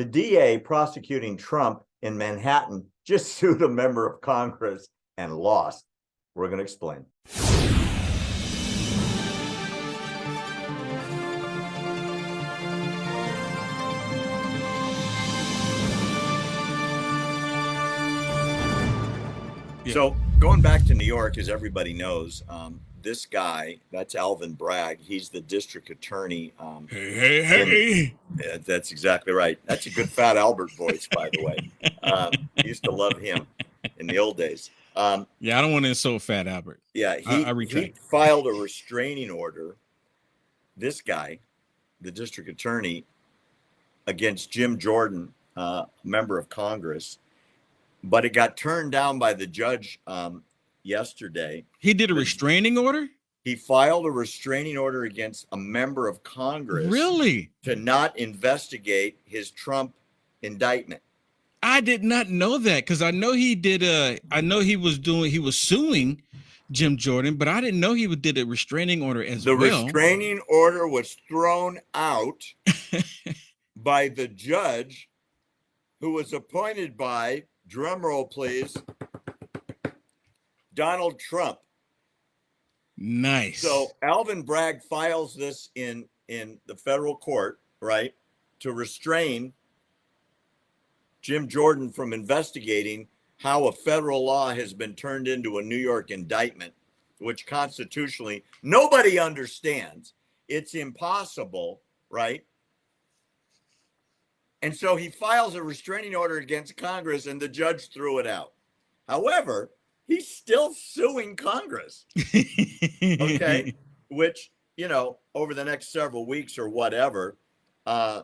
The DA prosecuting Trump in Manhattan just sued a member of Congress and lost. We're going to explain. So going back to New York, as everybody knows, um, this guy, that's Alvin Bragg. He's the district attorney. Um, Hey, hey, hey. yeah, that's exactly right. That's a good Fat Albert voice, by the way. Um, used to love him in the old days. Um, Yeah, I don't want to insult Fat Albert. yeah, he, I he filed a restraining order. This guy, the district attorney, against Jim Jordan, uh, member of Congress, but it got turned down by the judge um, yesterday. He did a restraining order? He filed a restraining order against a member of Congress Really? to not investigate his Trump indictment. I did not know that because I know he did uh I know he was doing he was suing Jim Jordan, but I didn't know he would did a restraining order as The well. restraining order was thrown out by the judge who was appointed by, drumroll please, Donald Trump. nice. So Alvin Bragg files this in in the federal court, right, to restrain Jim Jordan from investigating how a federal law has been turned into a New York indictment, which constitutionally nobody understands. It's impossible, right? And so he files a restraining order against Congress, and the judge threw it out. However, he's still suing Congress okay which you know over the next several weeks or whatever uh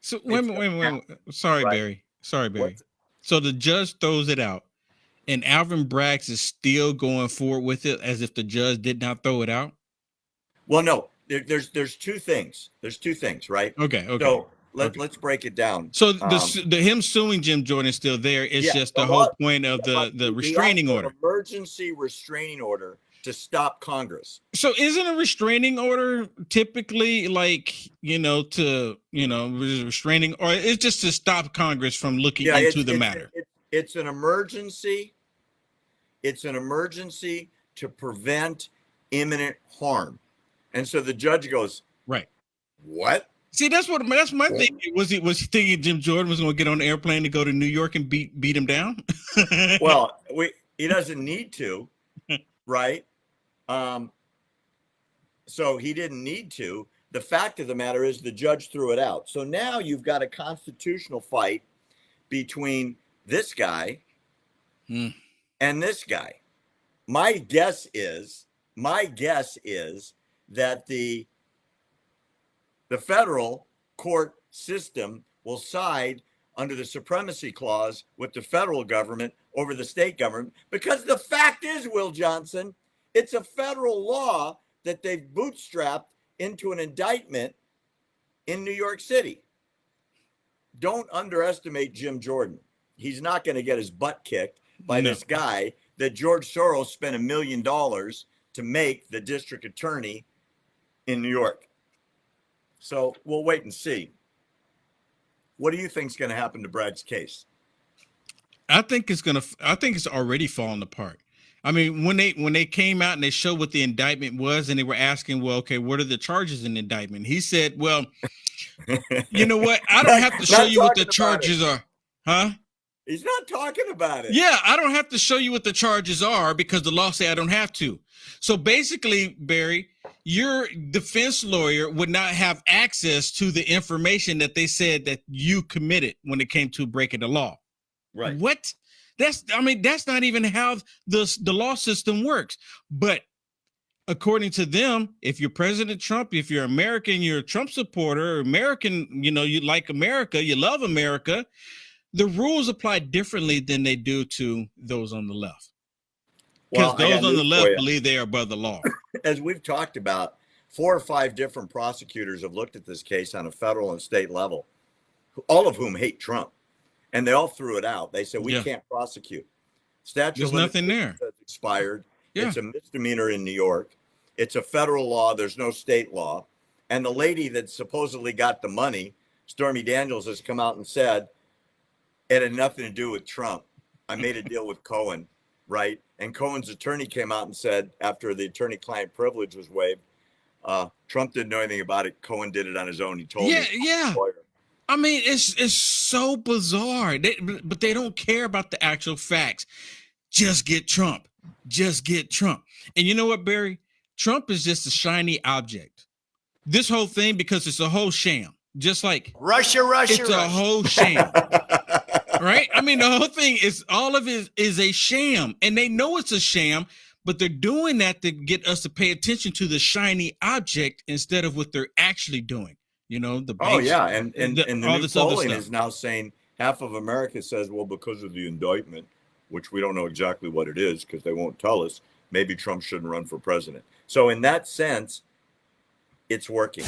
So wait minute, wait wait. Sorry, Right. Barry. Sorry, Barry. what, So the judge throws it out, and Alvin Bragg is still going forward with it as if the judge did not throw it out. well no there, there's there's two things there's two things right Okay, okay. so let, okay. let's break it down So the, Um, the him suing Jim Jordan is still there. It's Yeah, just the the whole law- point of the the restraining actual order. emergency restraining order to stop congress So isn't a restraining order typically like you know to you know restraining or it's just to stop Congress from looking it's, into the it's- matter? it- it's an emergency it's an emergency to prevent imminent harm and so the judge goes Right. what See, that's what that's my Yeah. thing. Was he was he thinking Jim Jordan was going to get on an airplane to go to New York and beat beat him down? well we he doesn't need to right um so he didn't need to the fact of the matter is the judge threw it out so now you've got a constitutional fight between this guy Hmm. and this guy my guess is my guess is that the the federal court system will side under the supremacy clause with the federal government over the state government because the fact is will johnson it's a federal law that they've bootstrapped into an indictment in new york city. Don't underestimate jim jordan. He's not going to get his butt kicked by No. this guy that george soros spent a million dollars to make the district attorney in new york so we'll wait and see what do you think is going to happen to Bragg's case? I think it's gonna. I think it's already falling apart. I mean, when they when they came out and they showed what the indictment was, and they were asking, well, okay, what are the charges in the indictment? He said, well, you know what? I don't have to show you what the it. charges are, huh? He's not talking about it. Yeah, I don't have to show you what the charges are because the law say I don't have to. So basically, Barry, your defense lawyer would not have access to the information that they said that you committed when it came to breaking the law. Right. What? That's I mean, that's not even how the the law system works. But according to them, if you're President Trump, if you're American, you're a Trump supporter, American, you know, you like America, you love America, the rules apply differently than they do to those on the left. Because Well, those on the left believe they are above the law. As we've talked about, four or five different prosecutors have looked at this case on a federal and state level, all of whom hate Trump, and they all threw it out. They said we Yeah. can't prosecute. Statute There's nothing there. expired. Yeah. It's a misdemeanor in New York. It's a federal law. There's no state law. And the lady that supposedly got the money Stormy Daniels has come out and said it had nothing to do with Trump. I made a deal with Cohen, right? And Cohen's attorney came out and said after the attorney-client privilege was waived, uh, Trump didn't know anything about it. Cohen did it on his own. He told Yeah, me. yeah. I mean, it's it's so bizarre. They, but they don't care about the actual facts. Just get Trump. Just get Trump. And you know what, Barry? Trump is just a shiny object. This whole thing, because it's a whole sham. Just like Russia, Russia, it's a whole sham, right? I mean, the whole thing is all of it is a sham, and they know it's a sham, but they're doing that to get us to pay attention to the shiny object instead of what they're actually doing. You know, the Oh yeah, and and, the- and the all new this other polling stuff. is now saying half of America says, well, because of the indictment, which we don't know exactly what it is because they won't tell us. Maybe Trump shouldn't run for president. So in that sense, it's working.